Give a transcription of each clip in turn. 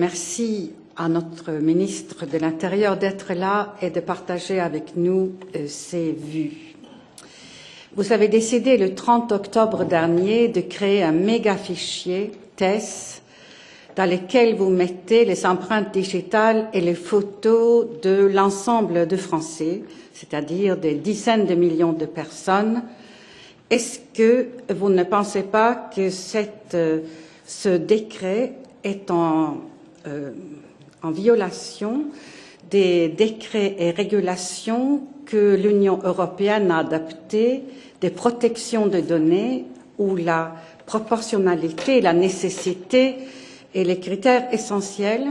Merci à notre ministre de l'Intérieur d'être là et de partager avec nous euh, ses vues. Vous avez décidé le 30 octobre dernier de créer un méga fichier TESS dans lequel vous mettez les empreintes digitales et les photos de l'ensemble de Français, c'est-à-dire des dizaines de millions de personnes. Est-ce que vous ne pensez pas que euh, ce décret est en en violation des décrets et régulations que l'Union européenne a adaptés des protections de données où la proportionnalité, la nécessité et les critères essentiels.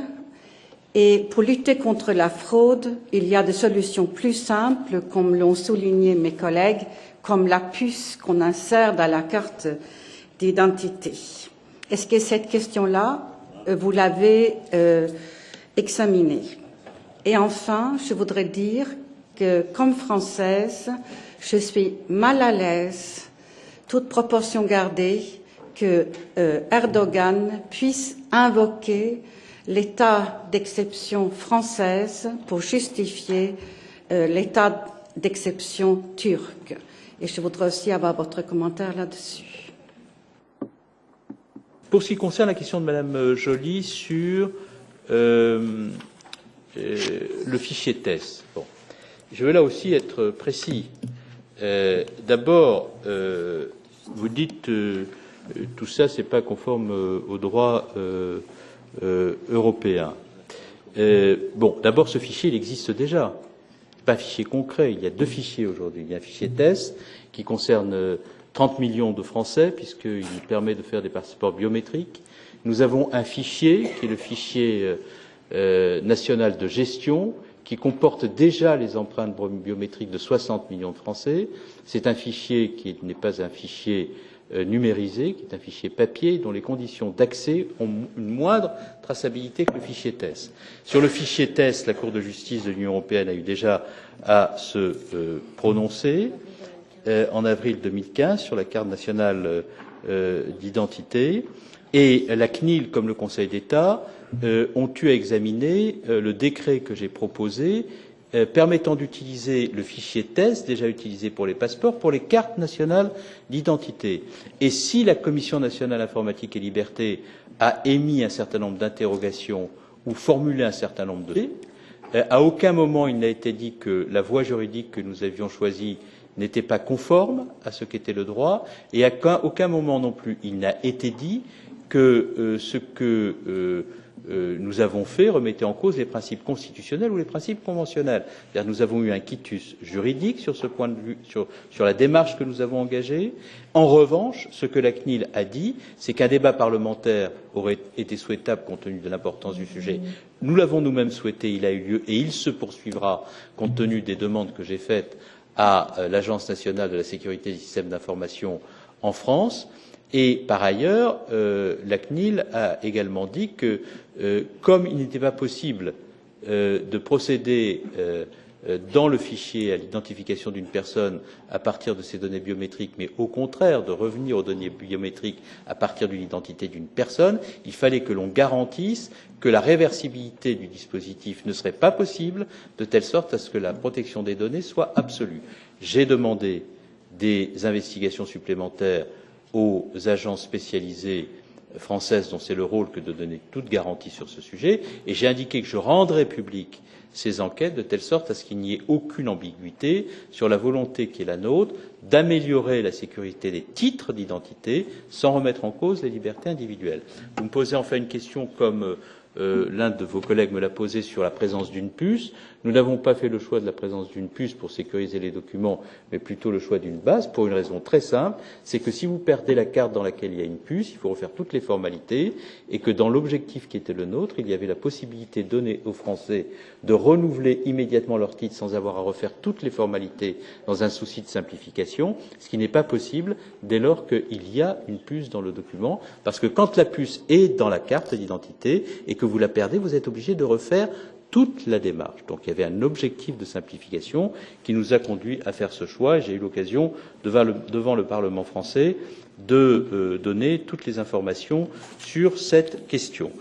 Et pour lutter contre la fraude, il y a des solutions plus simples, comme l'ont souligné mes collègues, comme la puce qu'on insère dans la carte d'identité. Est-ce que cette question-là euh, vous l'avez euh, examiné. Et enfin, je voudrais dire que, comme française, je suis mal à l'aise, toute proportion gardée, que euh, Erdogan puisse invoquer l'état d'exception française pour justifier l'état d'exception turc. Et je voudrais aussi avoir votre commentaire là-dessus. Pour ce qui concerne la question de Madame euh, Joly sur euh, euh, le fichier TESS, bon, je veux là aussi être précis. D'abord, vous dites tout ça, c'est pas conforme au droit européen. bon, d'abord, ce fichier, il existe déjà. Pas un fichier concret. Il y a deux fichiers aujourd'hui. Il y a un fichier TESS qui concerne 30 millions de Français, puisqu'il permet de faire des passeports biométriques. Nous avons un fichier, qui est le fichier euh, euh, national de gestion, qui comporte déjà les empreintes biométriques de 60 millions de Français. C'est un fichier qui n'est pas un fichier euh, numérisé, qui est un fichier papier, dont les conditions d'accès ont une moindre traçabilité que le fichier TESS. Sur le fichier TESS, la Cour de justice de l'Union européenne a eu déjà à se prononcer. Euh, en avril 2015 sur la carte nationale euh, d'identité et la CNIL comme le Conseil d'État euh, ont eu à examiner le décret que j'ai proposé permettant d'utiliser le fichier TESS déjà utilisé pour les passeports pour les cartes nationales d'identité. Et si la Commission nationale informatique et liberté a émis un certain nombre d'interrogations ou formulé un certain nombre de à aucun moment il n'a été dit que la voie juridique que nous avions choisie n'était pas conforme à ce qu'était le droit, et à aucun moment non plus il n'a été dit que euh, ce que euh, euh, nous avons fait remettait en cause les principes constitutionnels ou les principes conventionnels. Nous avons eu un quitus juridique sur ce point de vue, sur, sur la démarche que nous avons engagée. En revanche, ce que la CNIL a dit, c'est qu'un débat parlementaire aurait été souhaitable compte tenu de l'importance du sujet. Nous l'avons nous-mêmes souhaité, il a eu lieu et il se poursuivra compte tenu des demandes que j'ai faites à euh, l'Agence nationale de la sécurité des systèmes d'information en France. Et par ailleurs, euh, la CNIL a également dit que, euh, comme il n'était pas possible de procéder dans le fichier à l'identification d'une personne à partir de ses données biométriques, mais au contraire de revenir aux données biométriques à partir d'une identité d'une personne, il fallait que l'on garantisse que la réversibilité du dispositif ne serait pas possible, de telle sorte à ce que la protection des données soit absolue. J'ai demandé des investigations supplémentaires aux agences spécialisées françaises dont c'est le rôle que de donner toute garantie sur ce sujet, et j'ai indiqué que je rendrais public ces enquêtes de telle sorte à ce qu'il n'y ait aucune ambiguïté sur la volonté qui est la nôtre d'améliorer la sécurité des titres d'identité sans remettre en cause les libertés individuelles. Vous me posez enfin une question comme euh, euh, l'un de vos collègues me l'a posé sur la présence d'une puce. Nous n'avons pas fait le choix de la présence d'une puce pour sécuriser les documents, mais plutôt le choix d'une base, pour une raison très simple, c'est que si vous perdez la carte dans laquelle il y a une puce, il faut refaire toutes les formalités, et que dans l'objectif qui était le nôtre, il y avait la possibilité donnée aux Français de renouveler immédiatement leur titre sans avoir à refaire toutes les formalités dans un souci de simplification, ce qui n'est pas possible dès lors qu'il y a une puce dans le document, parce que quand la puce est dans la carte d'identité et que vous la perdez, vous êtes obligé de refaire toute la démarche. Donc il y avait un objectif de simplification qui nous a conduit à faire ce choix j'ai eu l'occasion devant le, devant le Parlement français de euh, donner toutes les informations sur cette question.